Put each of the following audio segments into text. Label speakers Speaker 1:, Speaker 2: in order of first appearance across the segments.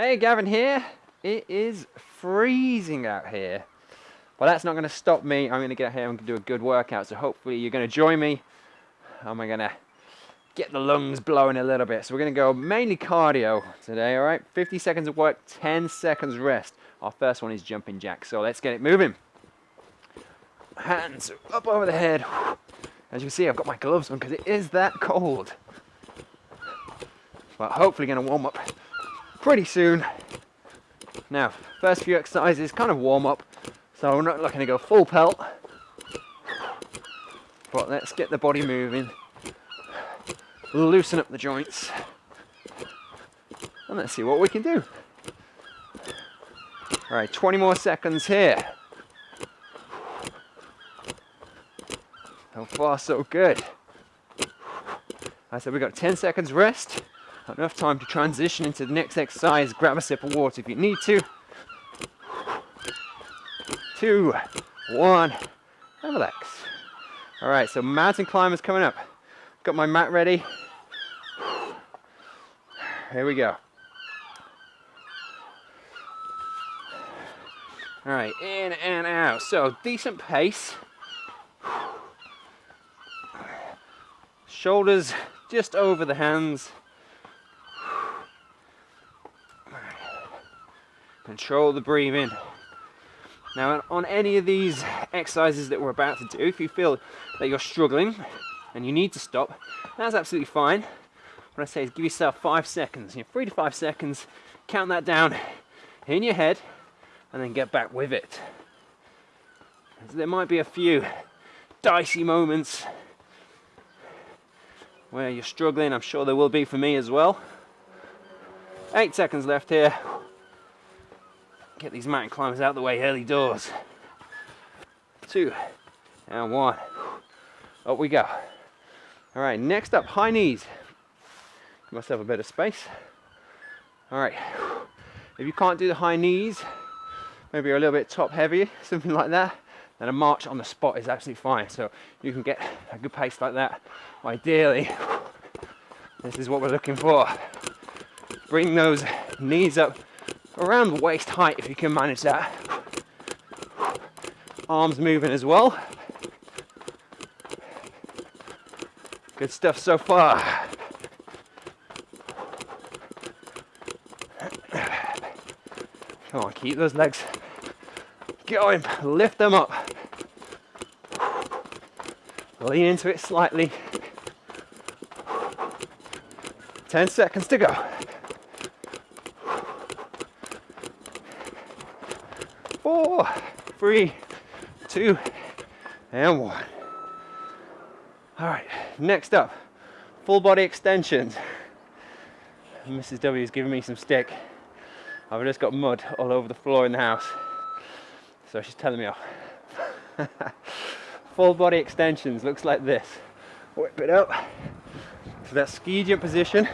Speaker 1: Hey, Gavin here. It is freezing out here. But that's not going to stop me. I'm going to get here and do a good workout. So hopefully you're going to join me. I'm going to get the lungs blowing a little bit. So we're going to go mainly cardio today, all right? 50 seconds of work, 10 seconds rest. Our first one is jumping jacks. So let's get it moving. Hands up over the head. As you can see, I've got my gloves on because it is that cold. But hopefully going to warm up pretty soon. Now, first few exercises, kind of warm up. So we're not looking to go full pelt. But let's get the body moving. Loosen up the joints. And let's see what we can do. All right, 20 more seconds here. So far, so good. I said we got 10 seconds rest. Enough time to transition into the next exercise. Grab a sip of water if you need to. Two, one, and relax. All right, so mountain climbers coming up. Got my mat ready. Here we go. All right, in and out. So decent pace. Shoulders just over the hands. Control the breathing. Now on any of these exercises that we're about to do, if you feel that you're struggling and you need to stop, that's absolutely fine. What I say is give yourself five seconds, you know, three to five seconds, count that down in your head and then get back with it. So there might be a few dicey moments where you're struggling. I'm sure there will be for me as well. Eight seconds left here. Get these mountain climbers out the way early doors. Two and one. Up we go. All right, next up, high knees. Give myself a bit of space. All right, if you can't do the high knees, maybe you're a little bit top heavy, something like that, then a march on the spot is absolutely fine. So you can get a good pace like that. Ideally, this is what we're looking for. Bring those knees up around waist height if you can manage that. Arms moving as well. Good stuff so far. Come on, keep those legs going. Lift them up. Lean into it slightly. 10 seconds to go. Four, three, two, and one. All right, next up, full body extensions. Mrs. W is giving me some stick. I've just got mud all over the floor in the house. So she's telling me off. Full body extensions looks like this. Whip it up. So that ski jump position.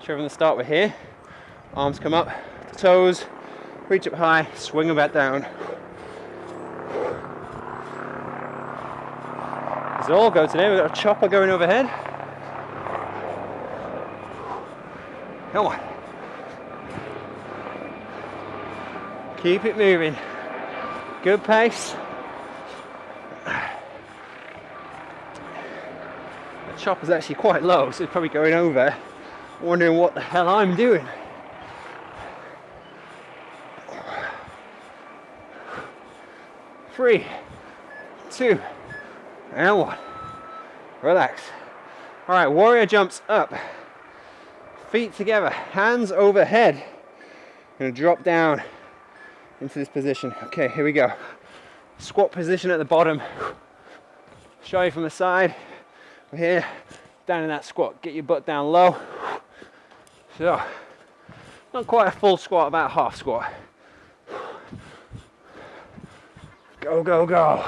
Speaker 1: Show from the start we're here. Arms come up, toes, reach up high, swing them back down. This all go today. We've got a chopper going overhead. Come on. Keep it moving. Good pace. The chopper's actually quite low, so it's probably going over, wondering what the hell I'm doing. Three, two, and one. Relax. All right, warrior jumps up. Feet together, hands overhead. Gonna drop down into this position. Okay, here we go. Squat position at the bottom. Show you from the side. We're here, down in that squat. Get your butt down low. So, not quite a full squat, about half squat. Go, go, go.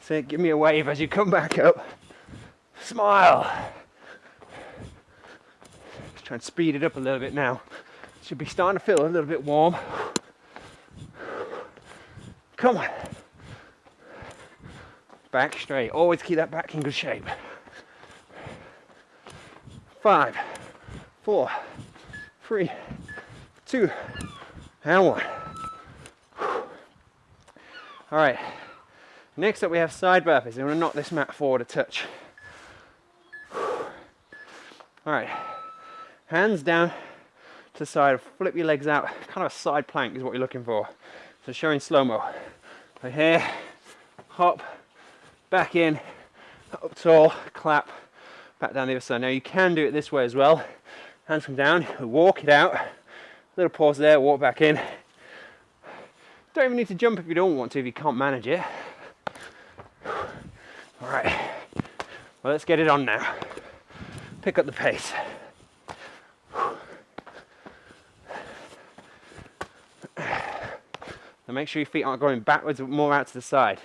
Speaker 1: Say, give me a wave as you come back up. Smile Let's try and speed it up a little bit now. Should be starting to feel a little bit warm. Come on. back straight. Always keep that back in good shape. Five, four, three, two, and one. All right, next up we have side burpees. I'm gonna knock this mat forward a touch. All right, hands down to side, flip your legs out. Kind of a side plank is what you're looking for. So showing slow-mo. So here, hop, back in, up tall, clap, back down the other side. Now you can do it this way as well. Hands come down, walk it out. Little pause there, walk back in. Don't even need to jump if you don't want to, if you can't manage it. All right, well, let's get it on now. Pick up the pace. Now make sure your feet aren't going backwards, but more out to the side.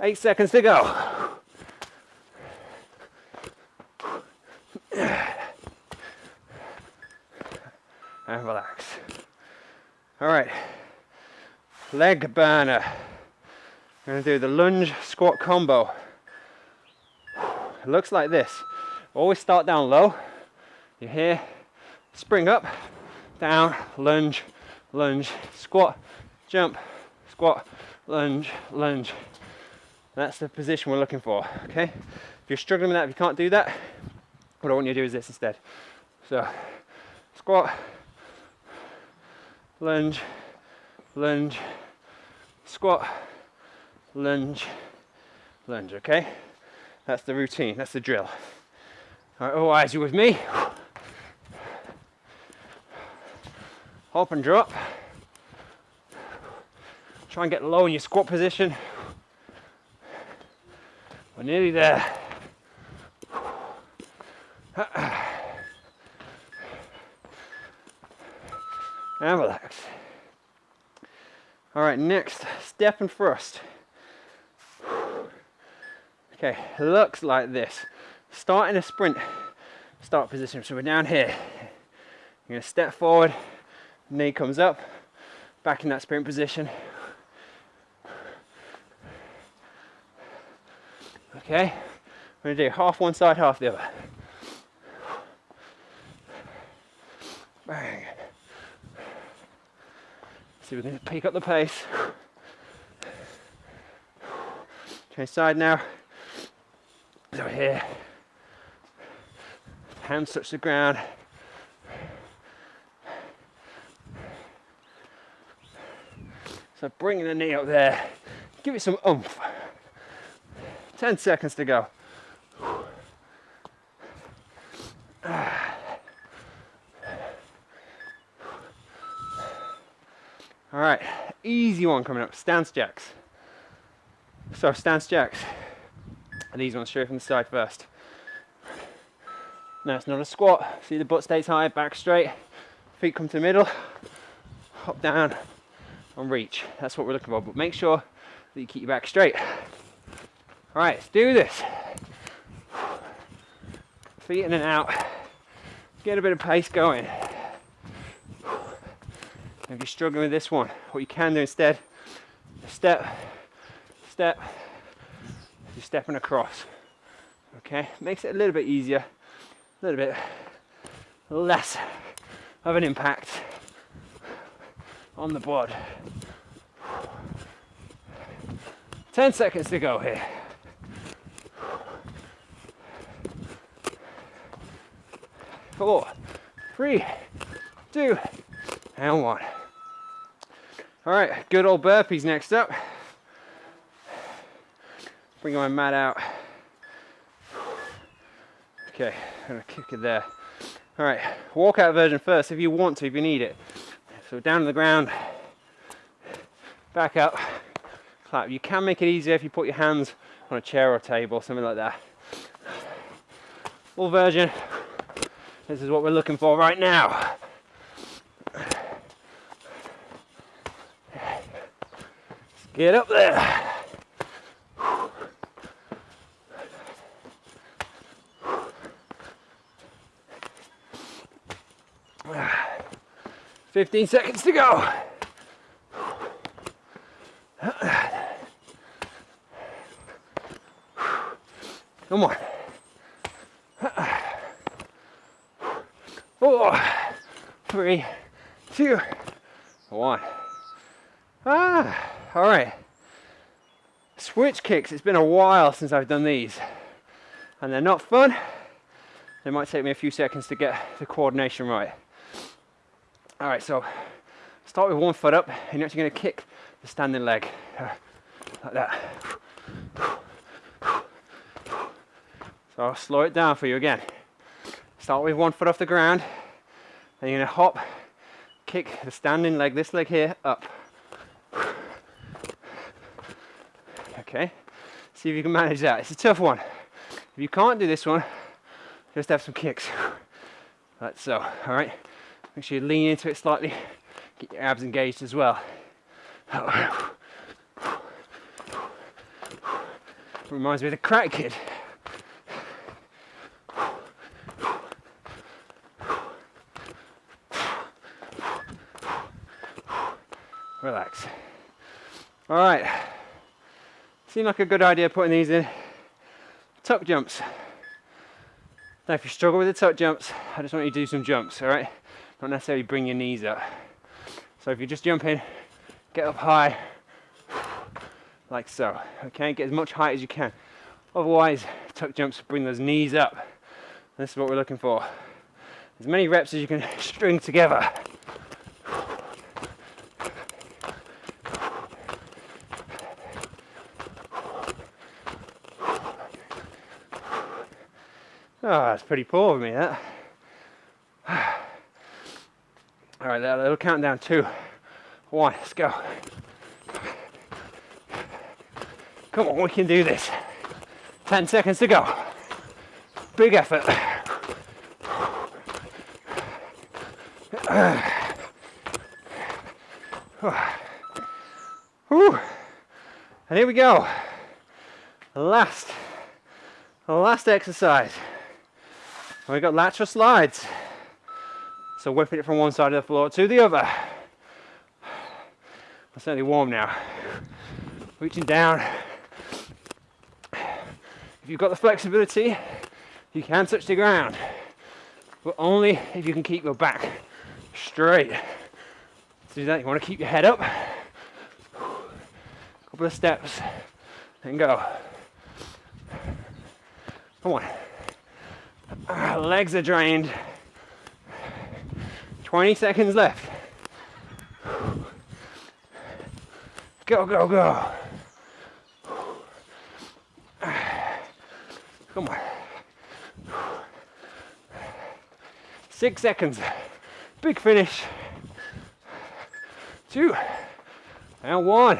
Speaker 1: Eight seconds to go. And relax. All right, leg burner. We're gonna do the lunge squat combo. It looks like this. Always start down low. You're here, spring up, down, lunge, lunge, squat, jump, squat, lunge, lunge. That's the position we're looking for, okay? If you're struggling with that, if you can't do that, what I want you to do is this instead. So, squat, lunge, lunge, squat, lunge, lunge, okay? That's the routine, that's the drill. All right, all eyes, you with me? Hop and drop. Try and get low in your squat position. We're nearly there. And relax. All right, next, step and thrust. Okay, looks like this. Start in a sprint start position. So we're down here. You're gonna step forward, knee comes up, back in that sprint position. Okay, we're gonna do half one side, half the other. If we can pick up the pace. Change side now. So here, hands touch the ground. So bringing the knee up there, give it some oomph. 10 seconds to go. All right, easy one coming up, stance jacks. So stance jacks, and these ones straight from the side first. Now it's not a squat, see the butt stays high, back straight, feet come to the middle, hop down and reach. That's what we're looking for, but make sure that you keep your back straight. All right, let's do this. Feet in and out, get a bit of pace going. If you're struggling with this one, what you can do instead, step, step, you're stepping across. Okay, makes it a little bit easier, a little bit less of an impact on the board. 10 seconds to go here. Four, three, two, and one. All right, good old burpees next up. Bring my mat out. Okay, I'm gonna kick it there. All right, walkout version first if you want to, if you need it. So down to the ground, back up, clap. You can make it easier if you put your hands on a chair or a table, something like that. Full version, this is what we're looking for right now. Get up there. Fifteen seconds to go. No more. Four, three, two, one. Ah all right. Switch kicks, it's been a while since I've done these. And they're not fun. It might take me a few seconds to get the coordination right. All right, so start with one foot up, and you're actually gonna kick the standing leg, uh, like that. So I'll slow it down for you again. Start with one foot off the ground, and you're gonna hop, kick the standing leg, this leg here, up. Okay, see if you can manage that. It's a tough one. If you can't do this one, just have some kicks. Like so, all right? Make sure you lean into it slightly, get your abs engaged as well. Reminds me of the Karate Kid. Relax. All right. Seemed like a good idea putting these in. Tuck jumps. Now if you struggle with the tuck jumps, I just want you to do some jumps, all right? Not necessarily bring your knees up. So if you just jump in, get up high, like so, okay? Get as much height as you can. Otherwise, tuck jumps bring those knees up. This is what we're looking for. As many reps as you can string together. Ah, oh, that's pretty poor of me, that. All right, little countdown, two, one, let's go. Come on, we can do this. 10 seconds to go. Big effort. And here we go. Last, last exercise. We got lateral slides. So whipping it from one side of the floor to the other. I'm certainly warm now. Reaching down. If you've got the flexibility, you can touch the ground, but only if you can keep your back straight. To do that, you want to keep your head up. A Couple of steps, and go. Come on. Ah, legs are drained. 20 seconds left. Go, go, go. Come on. Six seconds. Big finish. Two. And one.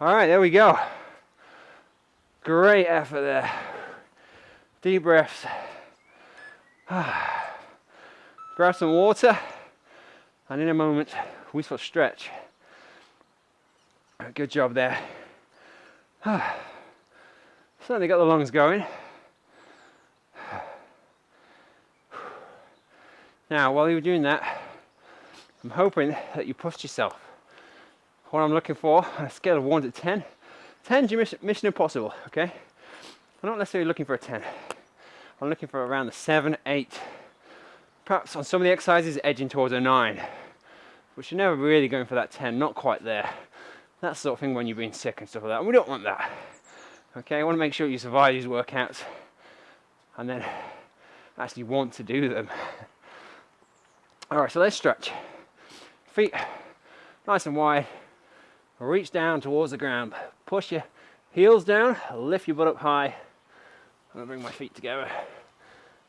Speaker 1: All right, there we go. Great effort there. Deep breaths. Grab some water, and in a moment, we will stretch. Good job there. Certainly got the lungs going. Now, while you're doing that, I'm hoping that you pushed yourself. What I'm looking for on a scale of 1 to 10, 10 is mission impossible, okay? I'm not necessarily looking for a 10. I'm looking for around the 7, 8, perhaps on some of the exercises edging towards a 9 which you're never really going for that 10 not quite there. That sort of thing when you're being sick and stuff like that. And we don't want that. Okay I want to make sure you survive these workouts and then actually want to do them. All right so let's stretch. Feet nice and wide. Reach down towards the ground. Push your heels down lift your butt up high I'm to bring my feet together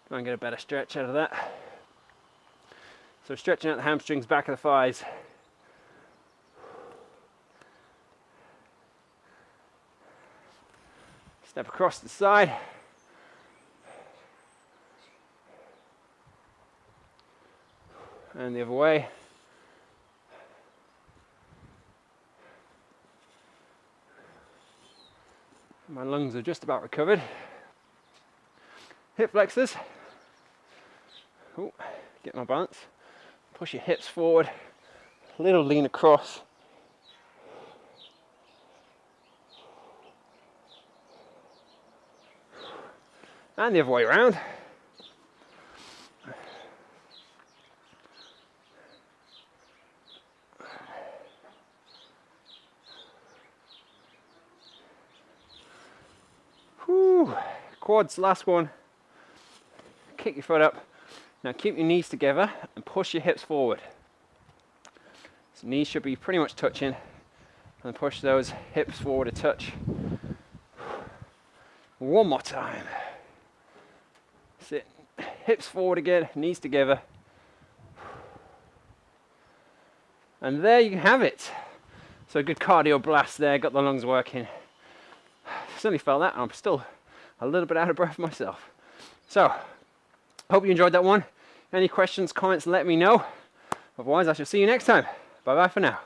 Speaker 1: try and get a better stretch out of that so stretching out the hamstrings, back of the thighs. Step across the side. And the other way. My lungs are just about recovered. Hip flexors. Ooh, get my balance. Push your hips forward, a little lean across. And the other way around. Whew. Quads, last one. Kick your foot up. Now keep your knees together and push your hips forward. So knees should be pretty much touching and push those hips forward a touch. One more time. Sit, hips forward again, knees together. And there you have it. So a good cardio blast there, got the lungs working. Certainly felt that, I'm still a little bit out of breath myself. So, hope you enjoyed that one. Any questions, comments, let me know. Otherwise, I shall see you next time. Bye bye for now.